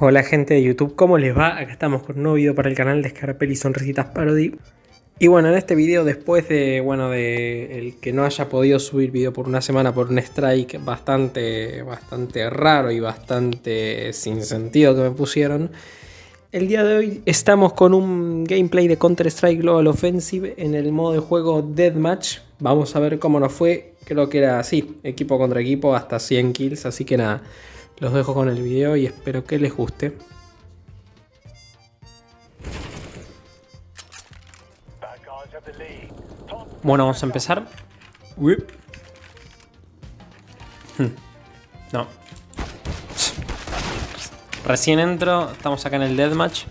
Hola gente de YouTube, ¿cómo les va? Acá estamos con un nuevo video para el canal de Scarpel y Sonrisitas Parody. Y bueno, en este video, después de, bueno, de el que no haya podido subir video por una semana por un strike bastante, bastante raro y bastante sin sentido que me pusieron, el día de hoy estamos con un gameplay de Counter-Strike Global Offensive en el modo de juego Deathmatch. Vamos a ver cómo nos fue, creo que era así, equipo contra equipo, hasta 100 kills, así que nada... Los dejo con el video y espero que les guste. Bueno, vamos a empezar. No. Recién entro, estamos acá en el deathmatch.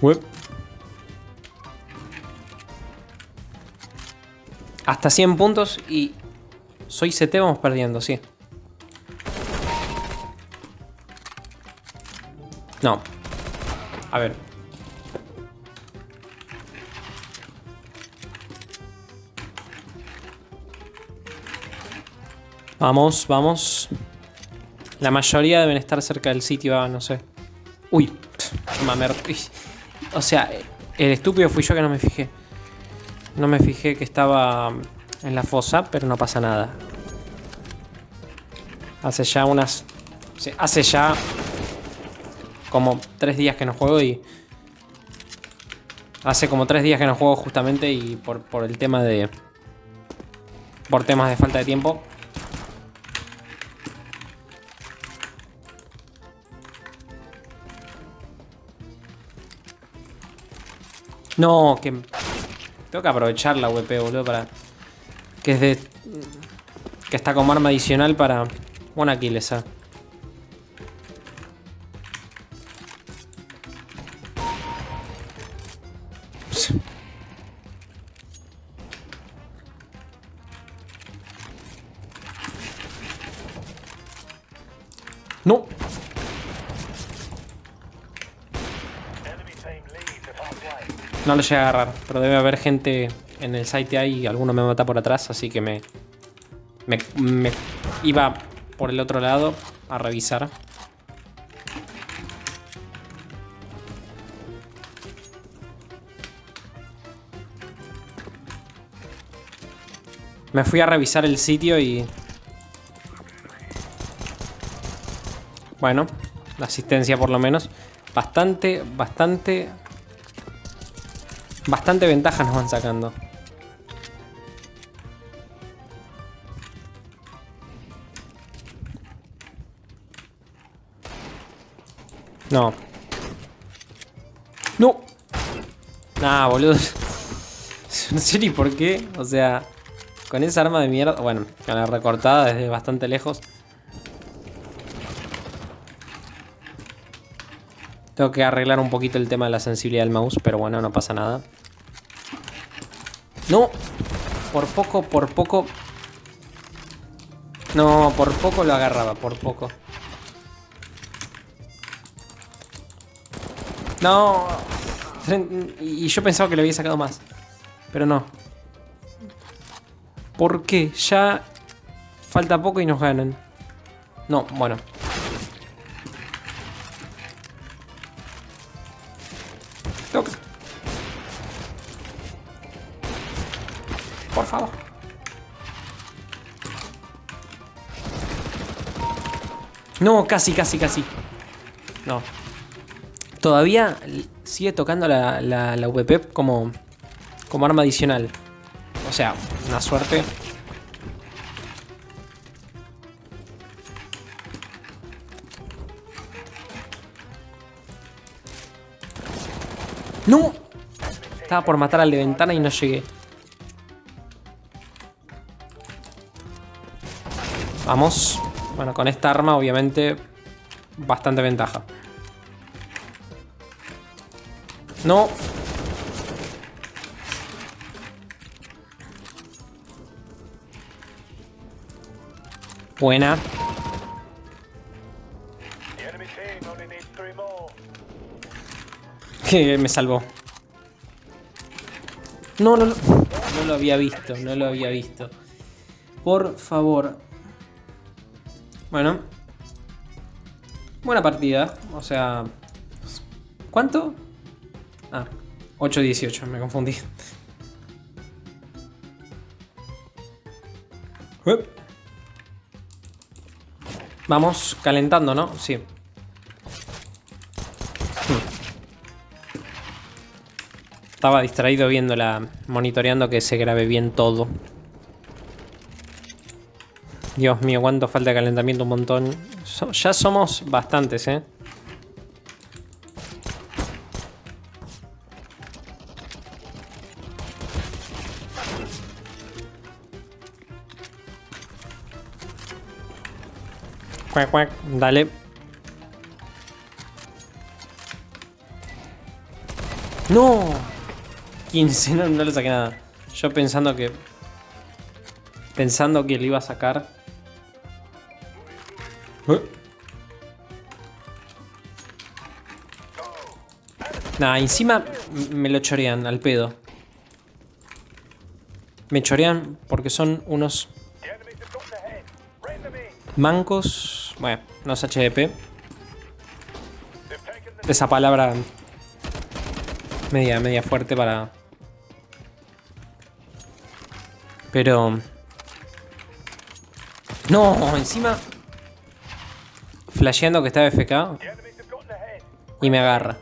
Whip. Hasta 100 puntos y soy CT vamos perdiendo, sí. No. A ver. Vamos, vamos. La mayoría deben estar cerca del sitio, no sé. Uy, mamer. O sea, el estúpido fui yo que no me fijé. No me fijé que estaba en la fosa, pero no pasa nada. Hace ya unas... Hace ya como tres días que no juego y... Hace como tres días que no juego justamente y por, por el tema de... Por temas de falta de tiempo. No, que... Tengo que aprovechar la WP, boludo, para... Que es de... Que está como arma adicional para... Buena kill esa. No lo llegué a agarrar, pero debe haber gente en el site ahí y alguno me mata por atrás, así que me, me, me iba por el otro lado a revisar. Me fui a revisar el sitio y... Bueno, la asistencia por lo menos. Bastante, bastante Bastante ventajas nos van sacando. No. ¡No! Nah, boludo. No sé ni por qué. O sea, con esa arma de mierda... Bueno, con la recortada desde bastante lejos. Tengo que arreglar un poquito el tema de la sensibilidad del mouse, pero bueno, no pasa nada. No, por poco, por poco. No, por poco lo agarraba, por poco. No. Y yo pensaba que le había sacado más. Pero no. ¿Por qué? Ya falta poco y nos ganan. No, bueno. No, casi, casi, casi. No. Todavía sigue tocando la, la, la como, como arma adicional. O sea, una suerte. ¡No! Estaba por matar al de ventana y no llegué. Vamos. Bueno, con esta arma obviamente bastante ventaja. No. Buena. me salvó. No, no, no. No lo había visto, no lo había visto. Por favor. Bueno. Buena partida. O sea... ¿Cuánto? Ah, 8-18, me confundí. Vamos calentando, ¿no? Sí. Estaba distraído viéndola, monitoreando que se grabe bien todo. Dios mío, cuánto falta de calentamiento, un montón. ya somos bastantes, ¿eh? Cuac, cuac, dale. ¡No! 15, no, no le saqué nada. Yo pensando que... Pensando que le iba a sacar. Nada, encima me lo chorean al pedo. Me chorean porque son unos mancos. Bueno, no es HDP. Esa palabra media, media fuerte para... Pero... No, encima... Flasheando que está FK. Y me agarra.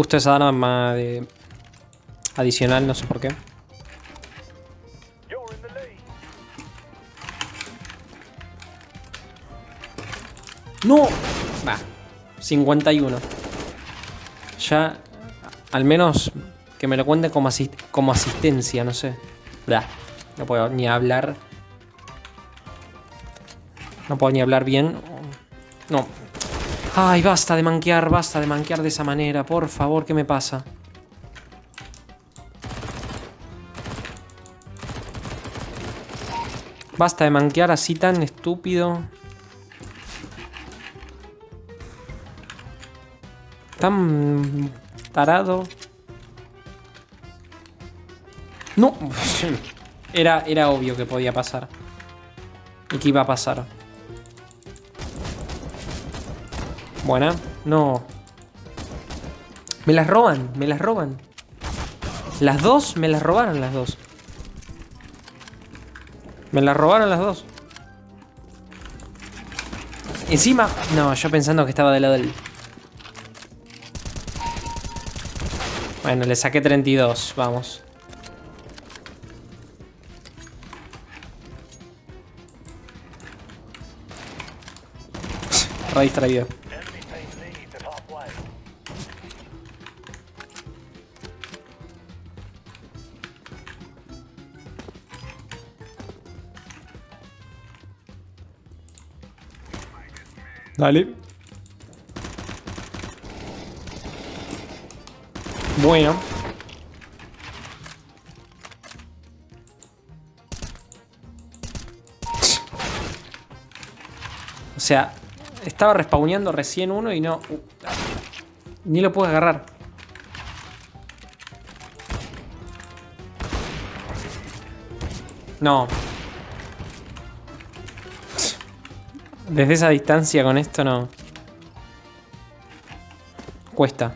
Justo esa arma de... Adicional, no sé por qué. ¡No! Va. 51. Ya, al menos que me lo cuente como, como asistencia, no sé. No puedo ni hablar. No puedo ni hablar bien. No. Ay, basta de manquear, basta de manquear de esa manera. Por favor, ¿qué me pasa? Basta de manquear así tan estúpido. Tan tarado. No. Era, era obvio que podía pasar. Y que iba a pasar. Buena. No. Me las roban, me las roban. Las dos, me las robaron las dos. Me las robaron las dos. Encima... No, yo pensando que estaba del lado del... Bueno, le saqué 32, vamos. Re. Dale. Bueno. O sea, estaba respawneando recién uno y no... Uh, ni lo puedo agarrar. No. Desde esa distancia con esto no... Cuesta.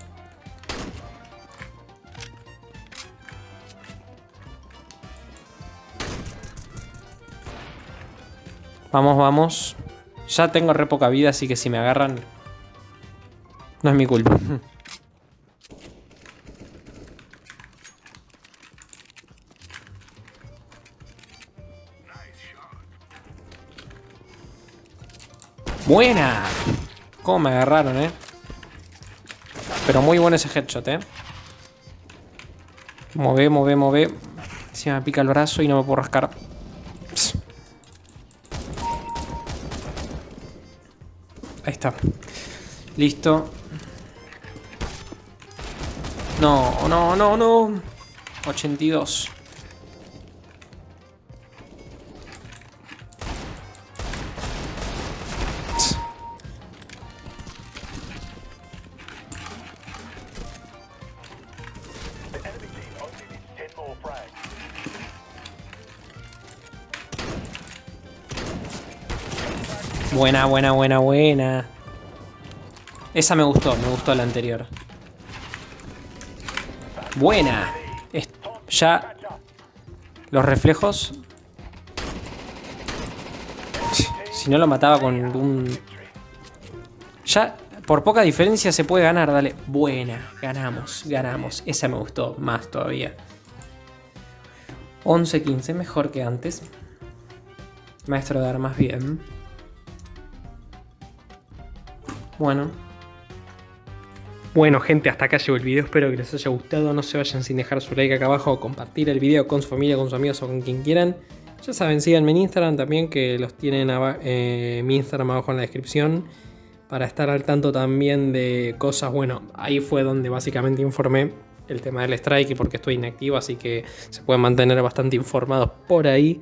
Vamos, vamos. Ya tengo re poca vida, así que si me agarran... No es mi culpa. ¡Buena! ¿Cómo me agarraron, eh? Pero muy bueno ese headshot, eh. Move, move, move. Si me pica el brazo y no me puedo rascar. Ahí está. Listo. No, no, no, no. 82. Buena, buena, buena, buena. Esa me gustó, me gustó la anterior. Buena. ya los reflejos. Si no lo mataba con un... Ya por poca diferencia se puede ganar, dale. Buena, ganamos, ganamos. Esa me gustó más todavía. 11-15, mejor que antes. Maestro de armas, bien. Bueno. Bueno gente, hasta acá llegó el video, espero que les haya gustado, no se vayan sin dejar su like acá abajo, compartir el video con su familia, con sus amigos o con quien quieran. Ya saben, síganme en Instagram también, que los tienen eh, mi Instagram abajo en la descripción, para estar al tanto también de cosas, bueno, ahí fue donde básicamente informé el tema del strike y porque estoy inactivo, así que se pueden mantener bastante informados por ahí.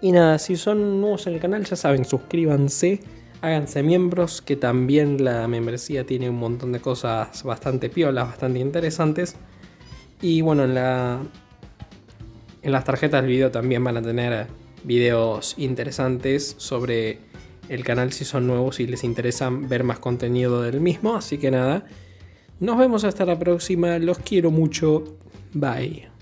Y nada, si son nuevos en el canal, ya saben, suscríbanse háganse miembros, que también la membresía tiene un montón de cosas bastante piolas, bastante interesantes. Y bueno, en, la, en las tarjetas del video también van a tener videos interesantes sobre el canal si son nuevos y les interesa ver más contenido del mismo. Así que nada, nos vemos hasta la próxima, los quiero mucho, bye.